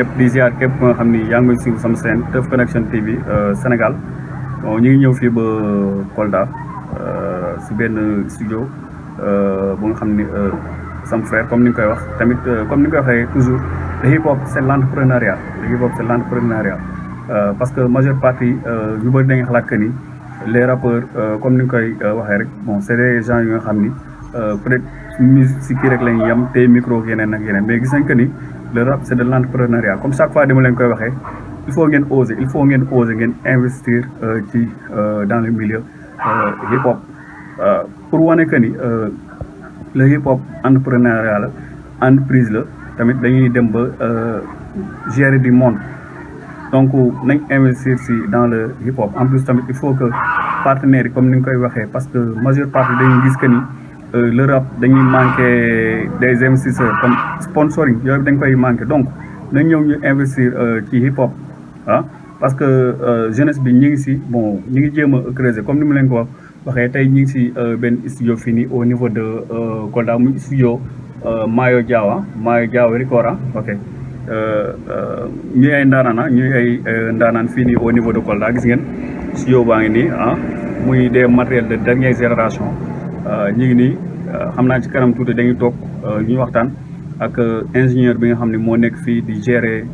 ñëpp di ziar képp nga xam ni yaa ngi may sama chaîne Teuf Connection TV Sénégal bon ñu ngi ñëw fii ba Kolda si benn studio bu nga xam ni sama frère comme ni nga koy wax tamit comme ni nga koy waxee toujours le hip hop c' est l' entrepreneuriat le hip hop c' est l' entrepreneuriat parce que majeure partie yu bëri dañuy xalaat que ni les rappeurs comme ni nga koy waxee rek bon c' est des gens yu nga xam ni peut être musique si kii rek lañuy yem te micro yeneen ak yeneen mais gis nañ que ni le rap c' est de l' entrepreneuriat comme chaque fois dama leen koy waxee il faut ngeen oser il faut ngeen oser ngeen investir ci dans le milieu hip hop pour wane que ni le hip hop entrepreneuriat la entreprise la tamit dañuy dem ba gérer du monde donc nañ investir si dans le hip hop en plus tamit il faut que partenaires yi comme ni nga koy waxee parce que majeure partie dañuy gis que ni le rap dañuy manqué des investisseurs comme sponsoring yooyu dañ koy manqué. Donc nañ ñëw ñu investir ci hip hop ah parce que jeunesse bi ñu ngi si bon ñu ngi jéem a creuser. Comme ni mu leen ko wax waxee tey ñu ngi si benn studio fii nii au niveau de Kolda muy studio Mayo Diawa Mayo Diawa Ricora ok. Ñuy ay ndaanaan ñuy ay ndaanaan fii nii au niveau de Kolda gis ngeen studio baa ngi nii ah muy des matériels de dernière génération ñu ngi nii xam naa ci kanam tuuti dañuy toog ñu waxtaan ak ingénieur bi nga xam ne moo nekk fii di gérer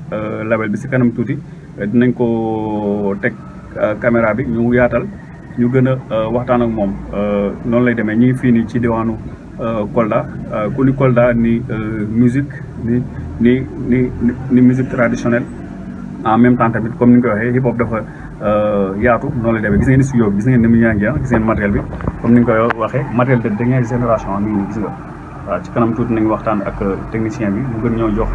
label bi si kanam tuuti dinañ ko teg caméra bi ñu yaatal ñu gën a waxtaan ak moom noonu lay demee ñu ngi fii nii ci diwaanu Kolda ku ni Kolda ni musique ni ni ni ni musique traditionnelle en même temps tamit comme ni nga ko waxee hip hop dafa yaatu noonu lay demee gis ngeen studio bi gis ngeen ni mu ñaangi gis ngeen matériel bi comme ni nga koy waxee matériel de dernière génération mi ngi gis nga waaw ci kanam tuuti nañu waxtaan ak technicien bi mu gën ñoo jox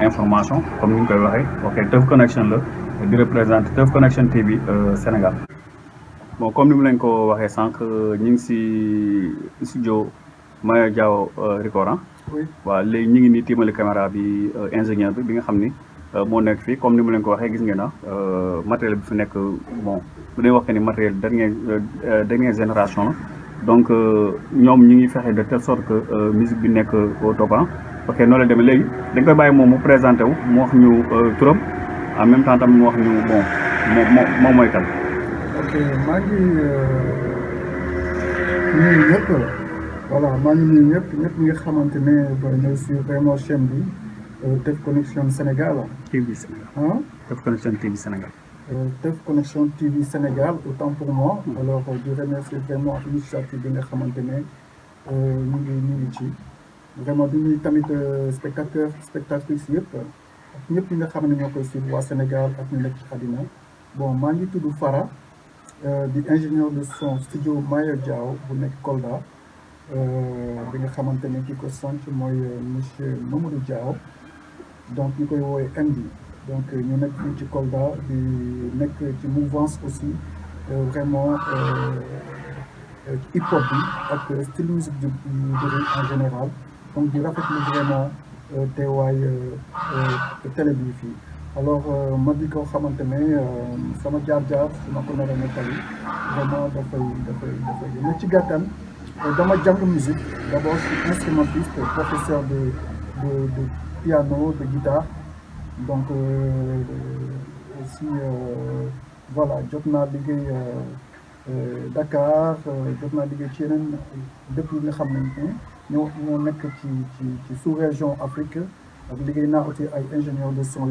information. Comme ni nga koy waxee ok Teuf Connection la di représenter Teuf Connection TV Sénégal bon comme ni mu leen ko waxee sànq ñu ngi si studio Maya Diaw Ricora waaw léegi ñu ngi nii tiimali caméra bi ingénieur bi bi nga xam ni fii comme ni mu leen ko ngeen na matériel bi fi nekk bon que matériel dernière dernière génération la. Donc ñoom ñu ngi fexe de telle sorte que musique bi au top ok bàyyi moom mu présenté en même temps tamit mu ok maa ngi nuyu ñëpp. Voilà ñëpp. Ñëpp Teuf Connection Sénégal. TV Sénégal. Teuf Connection TV Sénégal. Teuf Connection TV Sénégal autant pour moi. alors di remercier vraiment initiative bi nga xamante ne ñu ngi ñu ngi ci. vraiment di nuyu tamit spectateur spectatrices yëpp ak ñëpp ñi nga xam ne ñoo koy suivre waa Sénégal ak ñu nekk ci àddina bon maa ngi tudd Fara di ingénieur de son studio Mayo Diaw bu nekk Kolda bi nga xamante ne ki ko sant mooy monsieur Mamadou Diaw donc ñu koy woowee MD donc ci mouvance aussi vraiment hip hop style musique en général. Donc vraiment teewaay télé alors ma di ko xamante ma ko nar a nettali vraiment musique. D' abord je suis instrumentiste professeur de de piano de guitare. Donc aussi voilà jot naa liggéey Dakar jot naa liggéey ci yeneen dëkk yi nga xam ne ñoo ñoo nekk ci ci ci sous-région Afrique. Aussi ay ingénieurs de son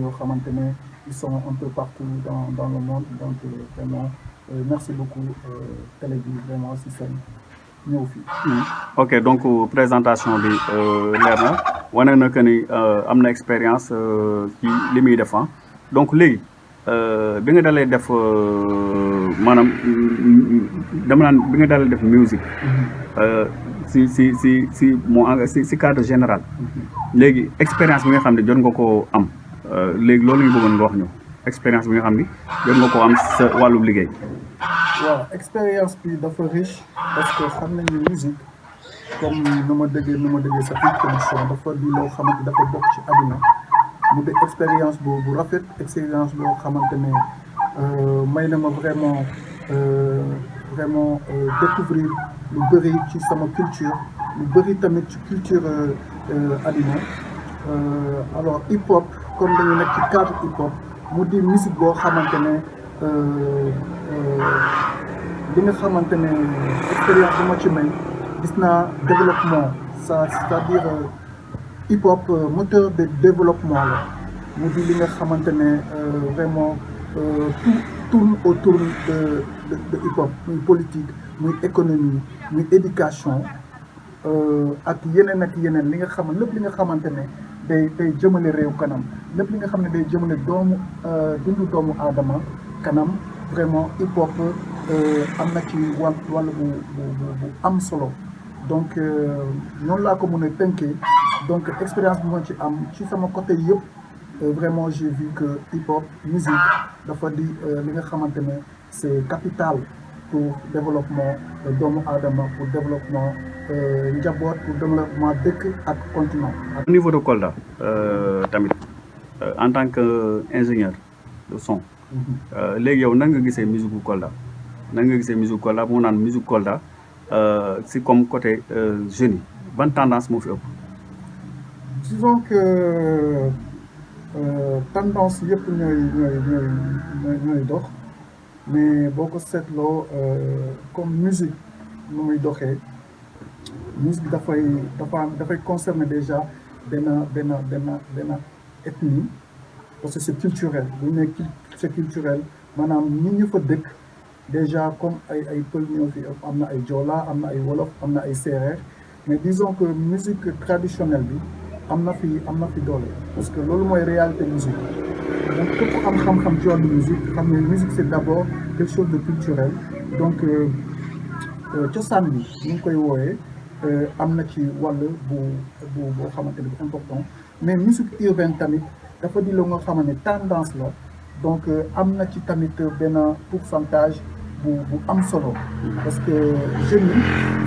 ils sont un peu partout dans dans le monde. Donc vraiment merci beaucoup télé bi vraiment si seen ñëw fii. ok donc présentation bi leer na wane na que ni am na expérience ci li muy def donc léegi bi nga dalee def maanaam dama naan bi nga dalee def musique. si si si si moo si si cadre général léegi expérience bi nga xam ne jot nga koo am léegi loolu ñu bëggoon nga wax ñu expérience bi nga xam ni jot nga koo am sa wàllum liggéey. Waaw expérience bi dafa riche parce que xam musique comme nu ma déggee nu ma déggee sa Connection dafa di loo xamante dafa bokk ci mu expérience bu bu rafet expérience boo xamante ne may na ma vraiment vraiment découvrir lu bëri culture lu bëri tamit culture alors hip hop comme dañu nekk ci cadre hip hop mu di musique boo xamante ne expérience développement c'est-à-dire hip hop moteur de développement la. Ne vraiment tout tourne autour de hip hop politique muy économie éducation vraiment hip hop am na ci wàll wàll bu bu bu am solo donc noonu laa ko mën a tënkee donc expérience bi ma ci am ci sama côté yëpp vraiment j'ai vu que hip hop musique dafa di li nga xamante ne c'est capital pour développement doomu aadama pour développement njaboot pour développement dëkk ak continent. au niveau de Kolda tamit en tant que ingénieur de son. léegi yow nan nga gisee musique bu Kolda? Nan musique musique si comme côté jeunes yi ban tendance disons que tendance yëpp mais comme musique musique déjà benn parce que c'est culturel c'est culturel déjà comme ay ay pël ñoo fi am na ay wolof mais disons que musique traditionnelle bi am na fi am na fi parce que réalité musique. Donc képp am xam-xam ci musique musique c'est d'abord quelque chose de culturel. Donc ñu ngi koy na ci bu bu important. Mais musique urbaine tamit dafa di la nga tendance la. Donc ci tamit pourcentage bu bu am solo. Parce que jeunes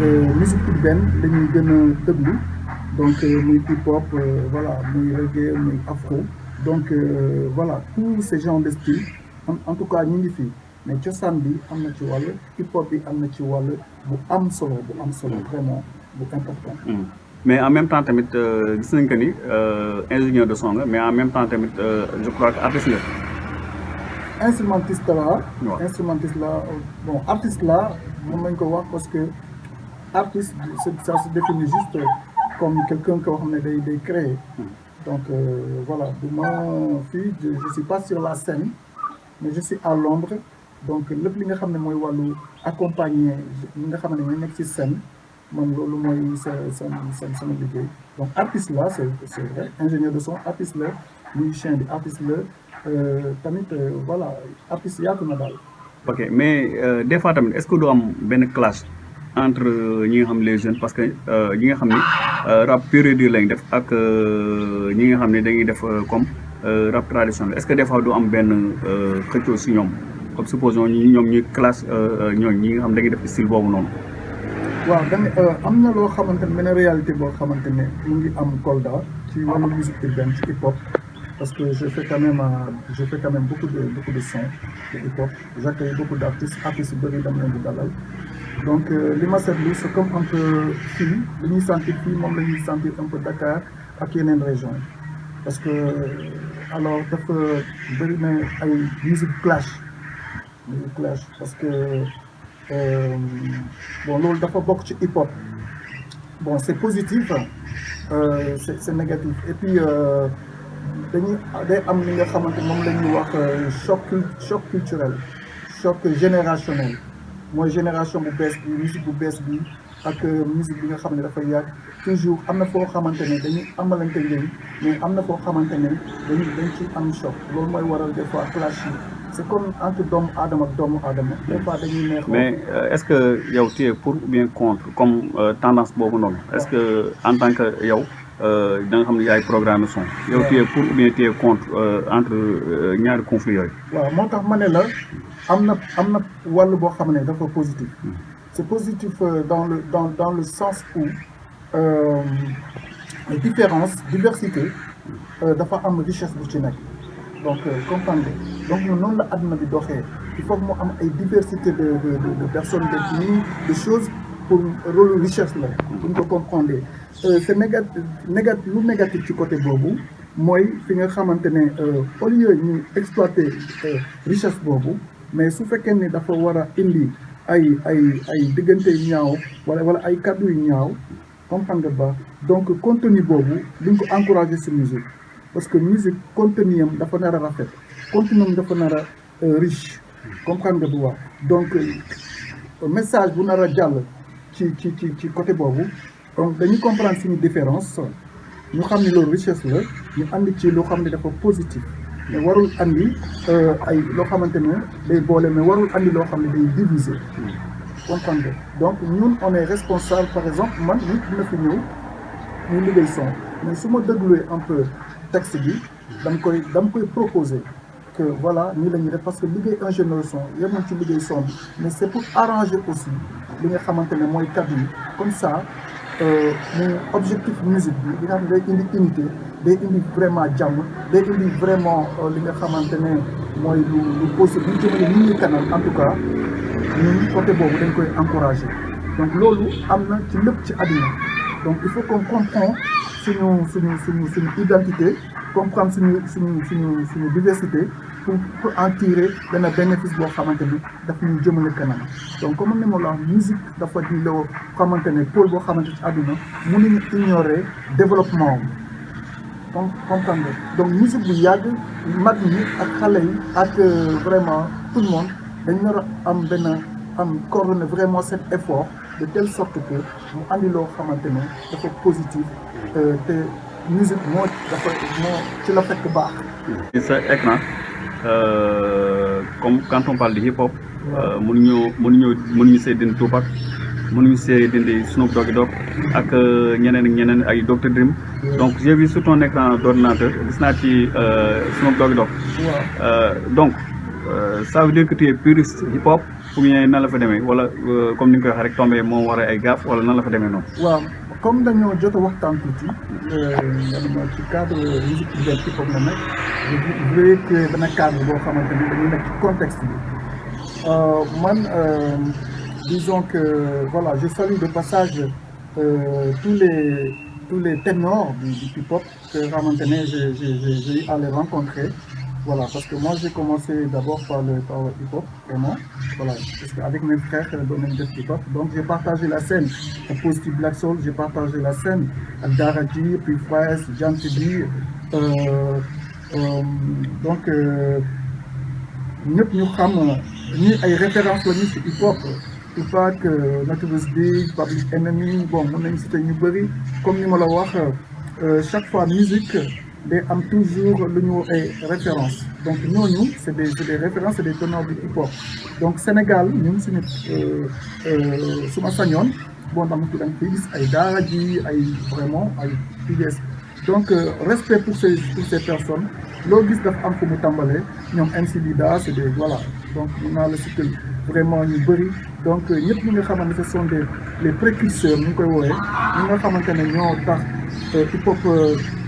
yi musique urbaine dañuy gën a déglu donc muy hip hop voilà muy reggae muy afro. Donc voilà tous ces genres de style en tout cas ñu ngi fii mais cosaan bi am na ci wàll hip hop bi am na ci wàll bu am solo bu am solo vraiment bu important. mais en même temps tamit gis nañ que ni ingénieur de son mais en même temps tamit je crois artiste. Instrumentiste la. instrumentiste la bon artiste la mën nañ ko wax parce que artiste ça se définit juste comme quelqu'un koo xam ne day day créer. donc voilà du ma fii je suis pas sur la scène mais je suis à l'ombre donc lépp li nga xam ne mooy wàllu accompagner li nga xam ne ñu nekk ci scène man loolu mooy sa seen seen sama liggéey donc artiste la c'est c'est vrai ingénieur de son artiste la musicien bi artiste la tamit voilà artiste yaatu na daal. ok mais des fois tamit que du am benn clash entre ñi nga xam les jeunes parce que ñi nga xam ni rap pur et dur lañ def ak ñi nga xam ne dañuy def comme rap traditionnel que des fois du am benn xëccoo si ñoom comme supposons ñi ñoom ñuy clash ñooñu ñi nga xam dañuy def style boobu noonu. waaw da am na loo xamante ne benn réalité boo xamante ne mu ngi am Kolda ci wàllu musique urbaine ci hip hop parce que je fais quand même je fais quand même beaucoup de beaucoup de sons de hip hop j'accueille beaucoup d'artistes artistes bëri dama leen di dalal. Donc li ma seetlu c'est comme un peu fii li ñuy sentir un peu Dakar ak yeneen région parce que alors dafa bëri na ay musique clash. Musique clash parce que bon loolu dafa bokk ci hip hop bon c'est positif euh, c'est c'est négatif. Et puis wax choc choc culturel choc générationnel. Mooy génération bu musique bu ak musique bi nga toujours dañuy amalante mais dañuy dañ choc. Des fois clash yi. C'est comme entre doomu aadama ak doomu aadama. Des fois dañuy neex mais est-ce que yow tu pour ou bien contre? Comme tendance noonu. Est-ce que en tant que yow da nga xam ne yaay programme son. Yow tu es pour ou bien tu es contre entre ñaari conflits yooyu. Waaw moo tax ma ne la am na am na wàll boo xam ne dafa positif. C'est positif dans le dans dans le sens où euh, différence diversité dafa am richesse bu ci nekk. Donc comprendre donc noonu la àdduna bi doxee. Il faut que mu am ay diversité de de de personnes d'ethnie de choses pour rôle richesse la. Bu ñu ko comprendre c'est négatif négatif lu négatif ci côté boobu mooy fi nga xamante ne au lieu ñu exploiter richesse boobu mais su fekkee ni dafa war a indi ay ay ay diggante yu ñaaw wala wala ay kàddu yu ñaaw comprendre ba donc contenu boobu duñ ko encourager ci musique parce que musique contenu am dafa nar a rafet contenu am dafa nar a riche comprendre nga donc message bu nar a jàll ci ci côté boobu donc dañuy comprendre suñu différence. Ñu xam ne loolu richesse la. Ñu dafa positif. Mais warul andi ay loo xamante ne donc ñun on est responsable par exemple man nit mais su ma dégluwee un peu texte bi koy proposer que voilà nii la parce que liggéey ingénieur son yemoon ci liggéey son mais c'est pour arranger aussi li nga xamante comme ça mu objectif musique bi li nga xam day indi unité vraiment vraiment li nga xamante ne mooy lu lu kanam en tout cas ñun côté boobu dañ koy encourager. Donc ci donc il faut qu'on comprend identité comprendre suñu diversité pour en tirer benn bénéfice boo xamante donc comme la musique dafa di loo xamante ne àdduna mënuñu ignorer développement am comprendre donc musique bu yàgg mag ak vraiment tout le monde dañ nar a vraiment cet effort de telle sorte que mu andi loo xamante ne dafa positif te musique la écran comme quand on parle de hip hop. mënuñu mënuñu mënuñu see dindi Tupac mënuñu see dindi Snoop Doggy Dogg ak ñeneen ak ñeneen ay Dr Dream. donc j'ai vu sur ton écran d'ordinateur gis naa ci Snoop Doggy Dogg. donc ça veut dire que tu es puriste hip hop ou bien nan la fa demee wala comme ni nga ko waxee rek tombé moo war ay gaaf wala nan la fa demee noonu. Comme dañoo jot a ci cadre je voulais cadre boo contexte bi. Man disons que voilà je salue de passage euh, tous les ténors du, du hip hop que j'ai rencontrer voilà parce que moi j'ai commencé d'abord par le par le hip hop vraiment. Voilà parce que avec mes frères doon nañ def hip hop donc j'ai partagé la scène. Ak Positive Black Soul j'ai partagé la scène ak Dara J puis Fires Janti bi donc ñëpp ñu xam ñi ay références la ñu ci hip hop Tupac Big Public bon nañu citer ñu bëri comme ni ma la wax chaque fois musique day am toujours lu ñu ay références. Donc ñooñu c'est des c'est des références c'est des teneurs du hip hop donc Sénégal ñun suñu su ma sañoon bon dama daara ji ay vraiment donc respect pour ces personnes. Loo gis dafa am fu mu tàmbalee ñoom donc mun naa la citer vraiment donc ñëpp ñi nga ce sont des précurseurs ñu ngi koy woowee ñi nga xamante ne ñoo tax hip hop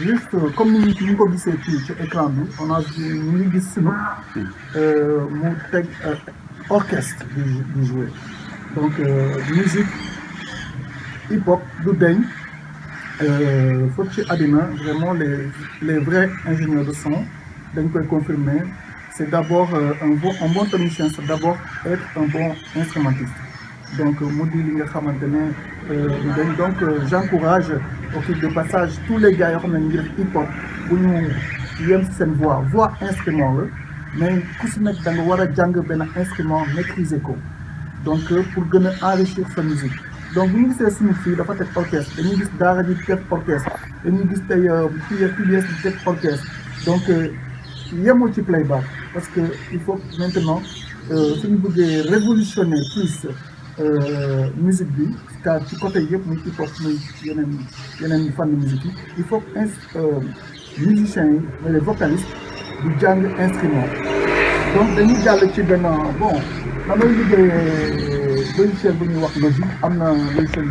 juste comme ni ñu ñu ko gisee fii ci écran bi on a ñu gis Snoop mu teg orchestre di jouer. Donc musique hip hop du deñ foofu ci àddina vraiment les les vrais ingénieurs de son dañ koy confirmer. C'est d'abord un bon un bon technicien c'est d'abord être un bon instrumentiste. Donc mu di li nga au fil de passage tous les gars yoo xam ne ñu hip hop bu ñu yem si voix voix instrument la mais ku si nekk da nga war a jàng instrument maîtriser donc pour gën a enrichir sa musique. Donc bu ñu gisee suñu fii dafa teg orchestre dañuy gis daara ji teg orchestre dañuy gis tey PBS di teg orchestre. Donc yemoo ci playback parce que il faut maintenant suñu bëggee révolutionner plus musique bi car côté yëpp muy hip musique il faut que musiciens yi mais les vocalistes di jàng instrument. Donc dañuy jàll ci benn bon damay liggéey logiciel bu ñuy wax Logic am na logiciel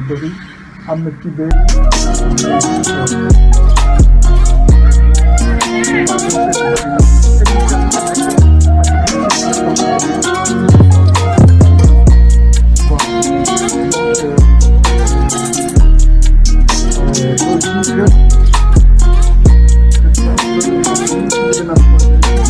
그래서 힘들면 그냥